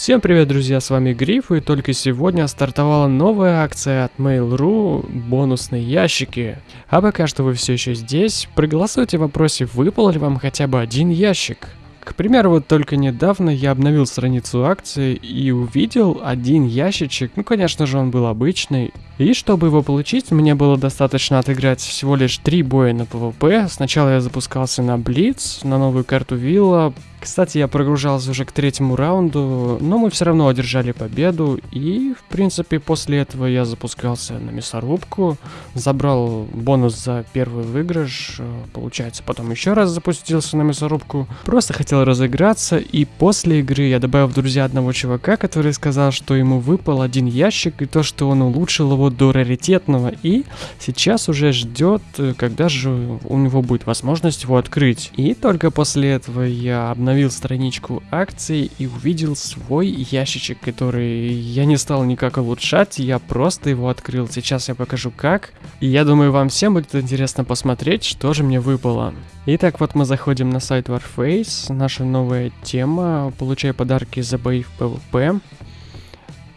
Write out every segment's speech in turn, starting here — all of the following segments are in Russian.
Всем привет, друзья, с вами Гриф, и только сегодня стартовала новая акция от Mail.ru «Бонусные ящики». А пока что вы все еще здесь, проголосуйте в вопросе, выпал ли вам хотя бы один ящик. К примеру, вот только недавно я обновил страницу акции и увидел один ящичек, ну конечно же он был обычный, и чтобы его получить, мне было достаточно отыграть всего лишь три боя на PvP. Сначала я запускался на Блиц, на новую карту Вилла, кстати, я прогружался уже к третьему раунду, но мы все равно одержали победу, и, в принципе, после этого я запускался на мясорубку, забрал бонус за первый выигрыш, э, получается, потом еще раз запустился на мясорубку, просто хотел разыграться, и после игры я добавил в друзья одного чувака, который сказал, что ему выпал один ящик, и то, что он улучшил его до раритетного, и сейчас уже ждет, э, когда же у него будет возможность его открыть. И только после этого я обновил обновил страничку акций и увидел свой ящичек, который я не стал никак улучшать, я просто его открыл. Сейчас я покажу как. И я думаю, вам всем будет интересно посмотреть, что же мне выпало. Итак, вот мы заходим на сайт Warface, наша новая тема, получая подарки за бои в PvP.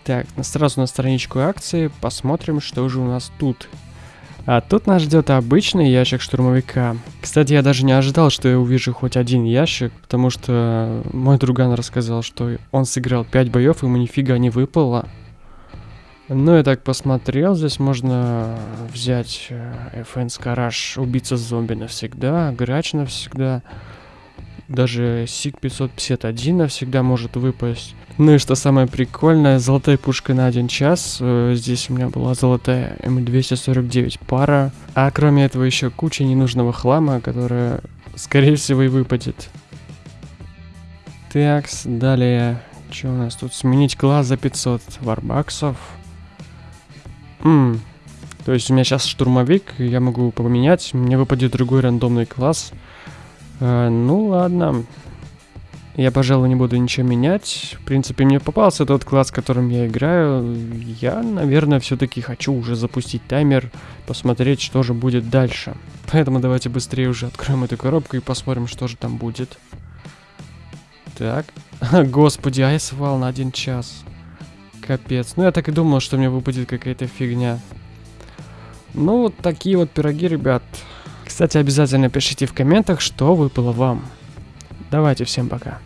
Так, сразу на страничку акции, посмотрим, что же у нас тут. А тут нас ждет обычный ящик штурмовика. Кстати, я даже не ожидал, что я увижу хоть один ящик, потому что мой друган рассказал, что он сыграл 5 боев, ему нифига не выпало. Ну, я так посмотрел, здесь можно взять FN Garage, убийца зомби навсегда, грач навсегда. Даже СИГ 551 навсегда может выпасть. Ну и что самое прикольное, золотая пушка на один час. Э, здесь у меня была золотая М249 пара. А кроме этого еще куча ненужного хлама, которая скорее всего и выпадет. Такс, далее, что у нас тут? Сменить класс за 500 варбаксов. Ммм, то есть у меня сейчас штурмовик, я могу поменять, мне выпадет другой рандомный класс. А, ну ладно. Я, пожалуй, не буду ничего менять. В принципе, мне попался тот класс, которым я играю. Я, наверное, все-таки хочу уже запустить таймер, посмотреть, что же будет дальше. Поэтому давайте быстрее уже откроем эту коробку и посмотрим, что же там будет. Так. Господи, айсвал на один час. Капец. Ну, я так и думал, что мне выпадет какая-то фигня. Ну, вот такие вот пироги, ребят. Кстати, обязательно пишите в комментах, что выпало вам. Давайте, всем пока.